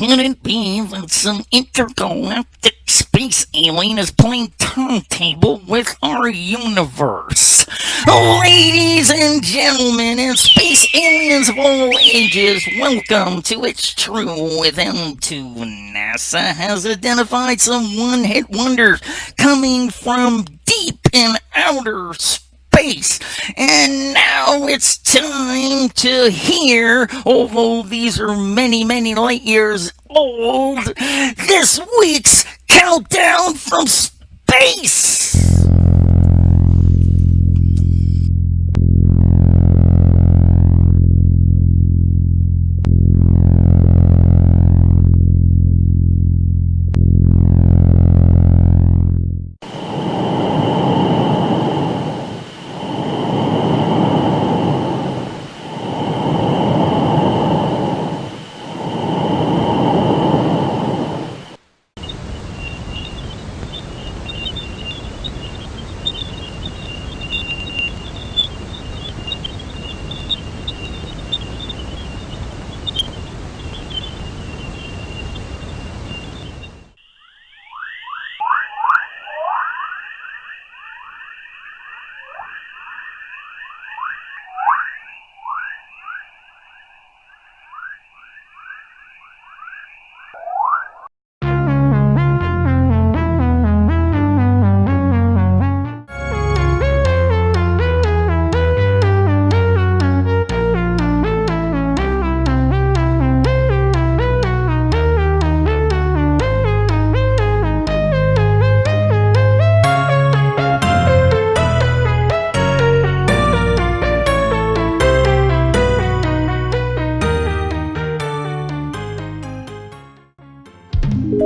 Could it be that some intergalactic space alien is playing turntable with our universe? Ladies and gentlemen, and space aliens of all ages, welcome to It's True with M2. NASA has identified some one-hit wonders coming from deep in outer space. And it's time to hear, although these are many, many light years old, this week's countdown from space.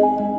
Música